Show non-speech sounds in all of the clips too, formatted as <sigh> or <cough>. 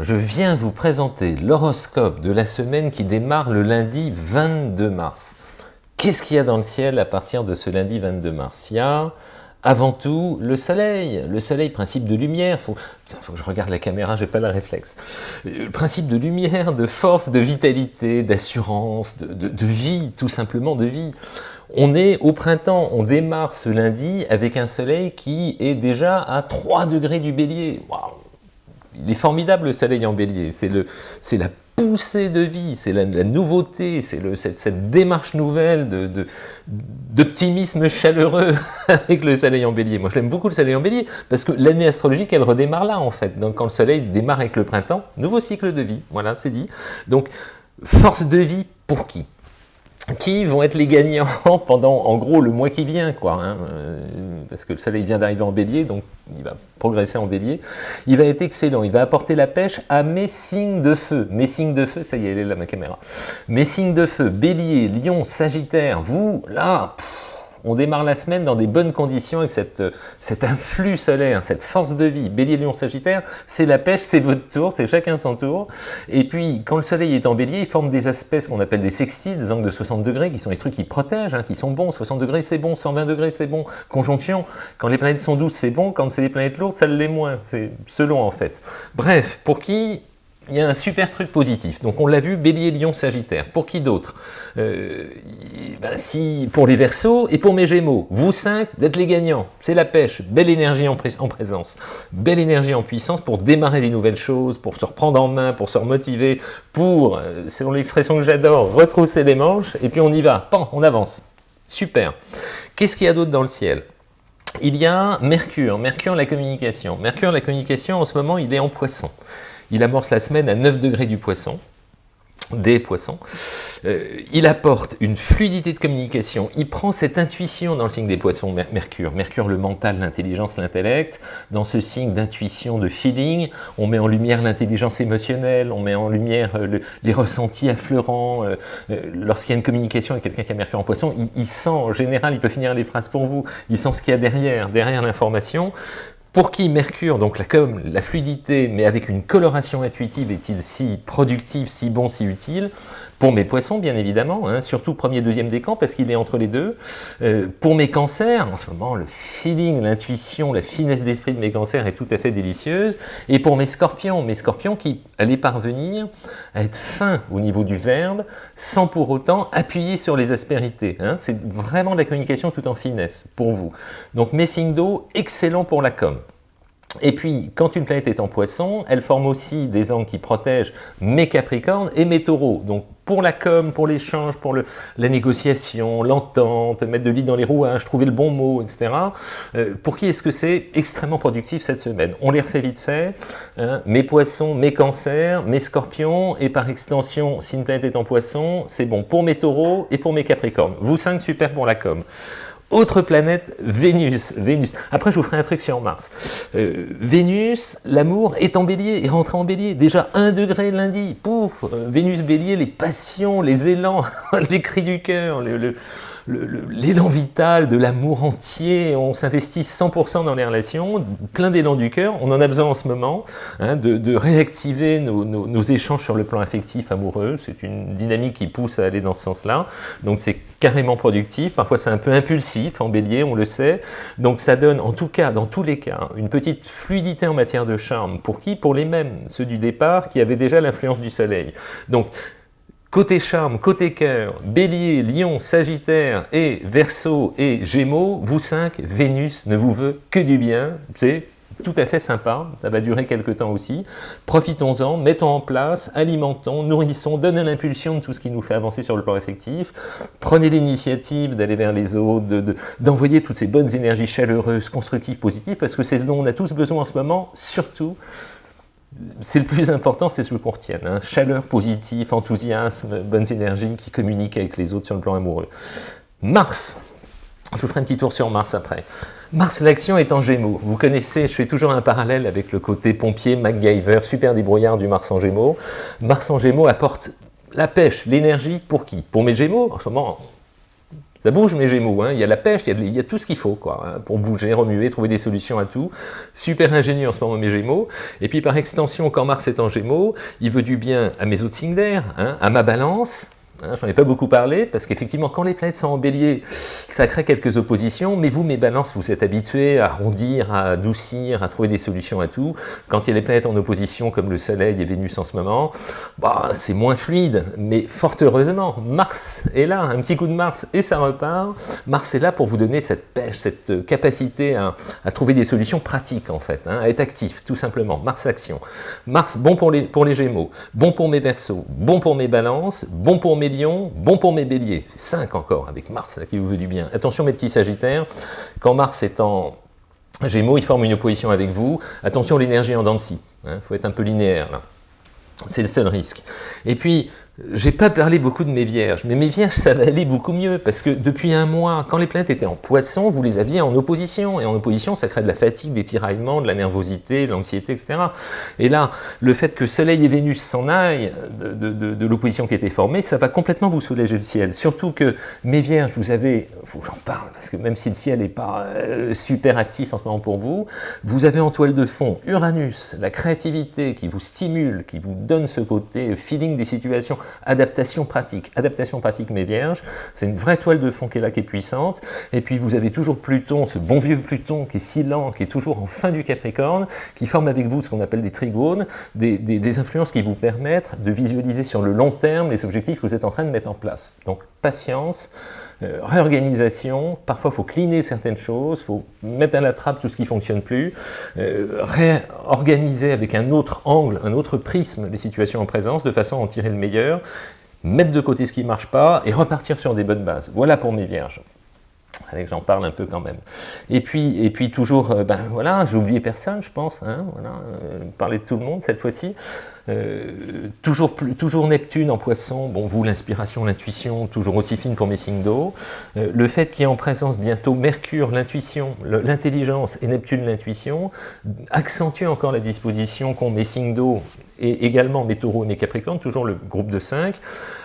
Je viens vous présenter l'horoscope de la semaine qui démarre le lundi 22 mars. Qu'est-ce qu'il y a dans le ciel à partir de ce lundi 22 mars? Il y a avant tout le soleil, le soleil, principe de lumière, faut, faut que je regarde la caméra, j'ai pas le réflexe. Le principe de lumière, de force, de vitalité, d'assurance, de, vie, tout simplement de vie. On est au printemps, on démarre ce lundi avec un soleil qui est déjà à 3 degrés du bélier. Il est formidable le soleil en bélier, c'est la poussée de vie, c'est la, nouveauté, c'est cette, démarche nouvelle d'optimisme de, chaleureux <laughs> avec le soleil en bélier. Moi je l'aime beaucoup le soleil en bélier, parce que l'année astrologique elle redémarre là en fait, donc quand le soleil démarre avec le printemps, nouveau cycle de vie, voilà c'est dit. Donc force de vie pour qui? Qui vont être les gagnants <laughs> pendant, en gros, le mois qui vient, quoi, hein, euh, parce que le soleil vient d'arriver en bélier, donc il va progresser en bélier. Il va être excellent, il va apporter la pêche à mes signes de feu. Mes signes de feu, ça y est, elle est là, ma caméra. Mes signes de feu, bélier, lion, sagittaire, vous, là, on démarre la semaine dans des bonnes conditions avec cette, cet influx solaire, cette force de vie. Bélier, Lion, Sagittaire, c'est la pêche, c'est votre tour, c'est chacun son tour. Et puis, quand le soleil est en bélier, il forme des aspects, qu'on appelle des sextiles, des angles de 60 degrés, qui sont des trucs qui protègent, hein, qui sont bons. 60 degrés, c'est bon. 120 degrés, c'est bon. Conjonction, quand les planètes sont douces, c'est bon. Quand c'est les planètes lourdes, ça l'est moins. C'est selon, en fait. Bref, pour qui il y a un super truc positif. Donc on l'a vu, Bélier, Lion, Sagittaire. Pour qui d'autre? Euh, ben si, Pour les Verseaux et pour mes Gémeaux. Vous cinq, d'être les gagnants. C'est la pêche. Belle énergie en, en, présence. Belle énergie en puissance pour démarrer des nouvelles choses, pour se reprendre en main, pour se remotiver, pour, euh, selon l'expression que j'adore, retrousser les manches. Et puis on y va. Pan, on avance. Super. Qu'est-ce qu'il y a d'autre dans le ciel? Il y a Mercure, Mercure la communication. Mercure la communication, en ce moment, il est en poisson. Il amorce la semaine à 9 degrés du poisson, des poissons. Euh, il apporte une fluidité de communication. Il prend cette intuition dans le signe des poissons, Mercure. Mercure, le mental, l'intelligence, l'intellect. Dans ce signe d'intuition, de feeling, on met en lumière l'intelligence émotionnelle, on met en lumière euh, les ressentis affleurants. Euh, lorsqu'il y a une communication avec quelqu'un qui a Mercure en poisson, il, il, sent, en général, il peut finir les phrases pour vous, il sent ce qu'il y a derrière, derrière l'information. Pour qui Mercure, donc la com, la fluidité, mais avec une coloration intuitive, est-il si productif, si bon, si utile? Pour mes poissons, bien évidemment, hein, surtout premier, deuxième décan, parce qu'il est entre les deux. Euh, pour mes cancers, en ce moment, le feeling, l'intuition, la finesse d'esprit de mes cancers est tout à fait délicieuse. Et pour mes scorpions, mes scorpions qui allaient parvenir à être fins au niveau du verbe, sans pour autant appuyer sur les aspérités. Hein. C'est vraiment de la communication tout en finesse pour vous. Donc mes signes d'eau, excellent pour la com. Et puis, quand une planète est en poisson, elle forme aussi des angles qui protègent mes capricornes et mes taureaux. Donc, pour la com, pour l'échange, pour le, la négociation, l'entente, mettre de l'île dans les rouages, trouver le bon mot, etc. Euh, pour qui est-ce que c'est extrêmement productif cette semaine? On les refait vite fait. Hein. mes poissons, mes cancers, mes scorpions, et par extension, si une planète est en poisson, c'est bon pour mes taureaux et pour mes capricornes. Vous cinq, super pour la com. Autre planète, Vénus. Vénus. Après, je vous ferai un truc sur Mars. Euh, Vénus, l'amour est en bélier, est rentré en bélier. Déjà un degré lundi. Pouf euh, Vénus bélier, les passions, les élans, <laughs> les cris du cœur, le, l'élan vital, de l'amour entier, on s'investit 100% dans les relations, plein d'élan du cœur, on en a besoin en ce moment, hein, de, réactiver nos, échanges sur le plan affectif, amoureux, c'est une dynamique qui pousse à aller dans ce sens-là, donc c'est carrément productif, parfois c'est un peu impulsif en bélier, on le sait, donc ça donne en tout cas, dans tous les cas, une petite fluidité en matière de charme, pour qui? Pour les mêmes, ceux du départ qui avaient déjà l'influence du soleil. Donc Côté charme, côté cœur, bélier, lion, sagittaire et verso et gémeaux, vous cinq, Vénus ne vous veut que du bien. C'est tout à fait sympa, ça va durer quelques temps aussi. Profitons-en, mettons en place, alimentons, nourrissons, donnons l'impulsion de tout ce qui nous fait avancer sur le plan effectif. Prenez l'initiative d'aller vers les autres, d'envoyer de, toutes ces bonnes énergies chaleureuses, constructives, positives, parce que c'est ce dont on a tous besoin en ce moment, surtout c'est le plus important, c'est ce qu'on retienne. Hein. Chaleur positive, enthousiasme, bonnes énergies qui communiquent avec les autres sur le plan amoureux. Mars, je vous ferai un petit tour sur Mars après. Mars, l'action est en Gémeaux. Vous connaissez, je fais toujours un parallèle avec le côté pompier, MacGyver, super débrouillard du Mars en Gémeaux. Mars en Gémeaux apporte la pêche, l'énergie, pour qui? Pour mes Gémeaux, en ce moment, Ça bouge mes Gémeaux, hein. il y a la pêche, il y a, tout ce qu'il faut quoi, hein, pour bouger, remuer, trouver des solutions à tout. Super ingénieux en ce moment mes Gémeaux. Et puis par extension, quand Mars est en Gémeaux, il veut du bien à mes autres signes d'air, hein, à ma balance, Hein, j'en ai pas beaucoup parlé, parce qu'effectivement, quand les planètes sont en bélier, ça crée quelques oppositions, mais vous, mes balances, vous êtes habitués à arrondir, à adoucir, à trouver des solutions à tout. Quand il y a des planètes en opposition, comme le Soleil et Vénus en ce moment, bah, c'est moins fluide, mais fort heureusement, Mars est là, un petit coup de Mars, et ça repart. Mars est là pour vous donner cette pêche, cette capacité à, trouver des solutions pratiques, en fait, hein, à être actif, tout simplement. Mars action. Mars, bon pour les, pour les Gémeaux, bon pour mes Verseaux, bon pour mes balances, bon pour mes bon pour mes béliers, 5 encore, avec Mars qui vous veut du bien. Attention mes petits sagittaires, quand Mars est en Gémeaux, il forme une opposition avec vous, attention l'énergie en dents de scie, il hein, faut être un peu linéaire là. C'est le seul risque. Et puis, j'ai pas parlé beaucoup de mes vierges, mais mes vierges, ça va aller beaucoup mieux, parce que depuis un mois, quand les planètes étaient en poisson, vous les aviez en opposition, et en opposition, ça crée de la fatigue, des tiraillements, de la nervosité, de l'anxiété, etc. Et là, le fait que Soleil et Vénus s'en aillent de, l'opposition qui était formée, ça va complètement vous soulager le ciel. Surtout que mes vierges, vous avez, faut j'en parle, parce que même si le ciel n'est pas euh, super actif en ce moment pour vous, vous avez en toile de fond Uranus, la créativité qui vous stimule, qui vous donne ce côté feeling des situations adaptation pratique. Adaptation pratique, mes vierges, c'est une vraie toile de fond qui est là, qui est puissante. Et puis vous avez toujours Pluton, ce bon vieux Pluton qui est si lent, qui est toujours en fin du Capricorne, qui forme avec vous ce qu'on appelle des trigones, des, influences qui vous permettent de visualiser sur le long terme les objectifs que vous êtes en train de mettre en place. Donc patience, euh, réorganisation, parfois il faut cleaner certaines choses, il faut mettre à la trappe tout ce qui ne fonctionne plus, euh, réorganiser avec un autre angle, un autre prisme les situations en présence, de façon à en tirer le meilleur, mettre de côté ce qui ne marche pas et repartir sur des bonnes bases. Voilà pour mes vierges. J'en parle un peu quand même. Et puis, et puis toujours, euh, ben voilà, j'ai oublié personne, je pense, hein, voilà, parler de tout le monde cette fois-ci. Euh, toujours, toujours Neptune en poisson, bon vous l'inspiration, l'intuition, toujours aussi fine pour mes signes d'eau. Le fait qu'il y ait en présence bientôt Mercure, l'intuition, l'intelligence et Neptune, l'intuition, accentue encore la disposition qu'ont mes signes d'eau et également mes taureaux et mes capricornes, toujours le groupe de 5,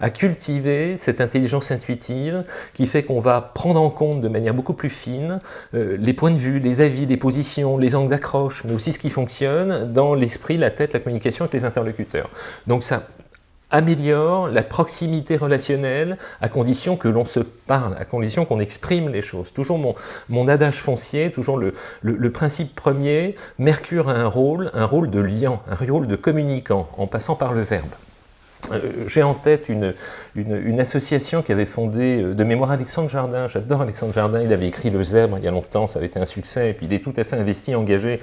à cultiver cette intelligence intuitive qui fait qu'on va prendre en compte de manière beaucoup plus fine euh, les points de vue, les avis, les positions, les angles d'accroche, mais aussi ce qui fonctionne dans l'esprit, la tête, la communication avec les interlocuteurs. Donc ça améliore la proximité relationnelle à condition que l'on se parle, à condition qu'on exprime les choses. Toujours mon, adage foncier, toujours le, le, principe premier, Mercure a un rôle, un rôle de liant, un rôle de communicant, en passant par le verbe. Euh, j'ai en tête une, une, association qui avait fondé euh, de mémoire Alexandre Jardin. J'adore Alexandre Jardin, il avait écrit Le Zèbre il y a longtemps, ça avait été un succès, et puis il est tout à fait investi, engagé.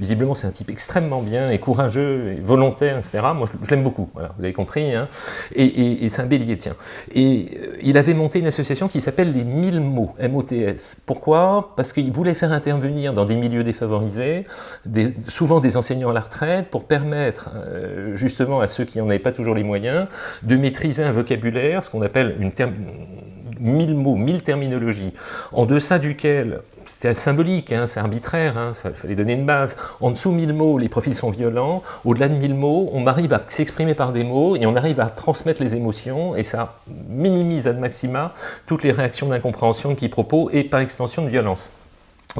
Visiblement, c'est un type extrêmement bien, et courageux, et volontaire, etc. Moi, je, l'aime beaucoup, vous l'avez compris, hein. et, c'est un bélier, tiens. Et euh, il avait monté une association qui s'appelle les 1000 mots, M-O-T-S. Pourquoi? Parce qu'il voulait faire intervenir dans des milieux défavorisés, souvent des enseignants à la retraite, pour permettre justement à ceux qui n'en avaient pas toujours les moyens de maîtriser un vocabulaire, ce qu'on appelle une mille mots, mille terminologies, en deçà duquel c'était symbolique, hein, c'est arbitraire, il hein, fallait donner une base. En dessous mille mots, les profils sont violents. Au-delà de mille mots, on arrive à s'exprimer par des mots et on arrive à transmettre les émotions et ça minimise ad maxima toutes les réactions d'incompréhension, de quiproquo et par extension de violence.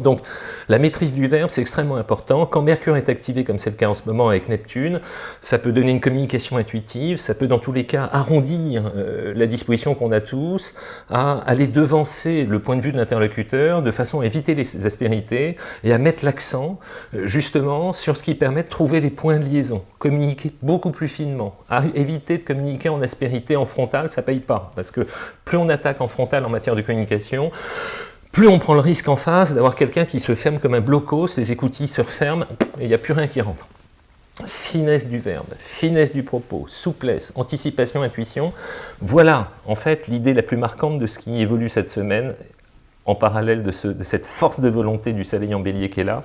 Donc la maîtrise du verbe, c'est extrêmement important. Quand Mercure est activé, comme c'est le cas en ce moment avec Neptune, ça peut donner une communication intuitive, ça peut dans tous les cas arrondir euh, la disposition qu'on a tous à aller devancer le point de vue de l'interlocuteur de façon à éviter les aspérités et à mettre l'accent euh, justement sur ce qui permet de trouver des points de liaison, communiquer beaucoup plus finement, à éviter de communiquer en aspérité, en frontal, ça paye pas, parce que plus on attaque en frontal en matière de communication, plus on prend le risque en face d'avoir quelqu'un qui se ferme comme un blocos, les écoutilles se referment et il n'y a plus rien qui rentre. Finesse du verbe, finesse du propos, souplesse, anticipation, intuition, voilà en fait l'idée la plus marquante de ce qui évolue cette semaine en parallèle de, cette force de volonté du soleil en bélier qui est là,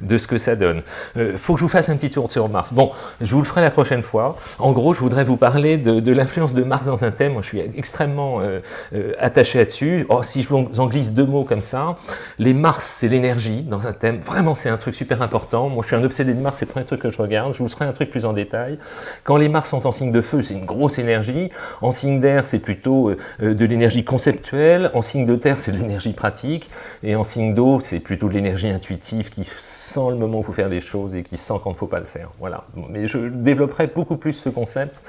de ce que ça donne. Euh, faut que je vous fasse un petit tour sur Mars. Bon, je vous le ferai la prochaine fois. En gros, je voudrais vous parler de, l'influence de Mars dans un thème. Moi, je suis extrêmement euh, euh, attaché là-dessus. Oh, si je vous en glisse deux mots comme ça, les Mars, c'est l'énergie dans un thème. Vraiment, c'est un truc super important. Moi, je suis un obsédé de Mars, c'est le premier truc que je regarde. Je vous ferai un truc plus en détail. Quand les Mars sont en signe de feu, c'est une grosse énergie. En signe d'air, c'est plutôt de l'énergie conceptuelle. En signe de terre, c'est de l'énergie pratique, et en signe d'eau, c'est plutôt de l'énergie intuitive qui sent le moment où il faut faire les choses et qui sent quand il ne faut pas le faire. Voilà. Mais je développerai beaucoup plus ce concept,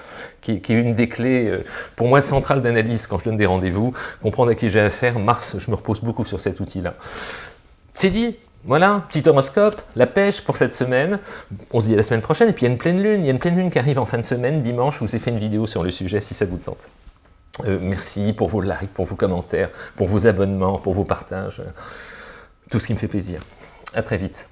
qui, est une des clés, euh, pour moi, centrales d'analyse quand je donne des rendez-vous, comprendre à qui j'ai affaire. Mars, je me repose beaucoup sur cet outil-là. C'est dit voilà, petit horoscope, la pêche pour cette semaine. On se dit à la semaine prochaine. Et puis il y a une pleine lune. Il y a une pleine lune qui arrive en fin de semaine, dimanche. Je vous ai fait une vidéo sur le sujet si ça vous tente. Euh, merci pour vos likes, pour vos commentaires, pour vos abonnements, pour vos partages. Tout ce qui me fait plaisir. À très vite.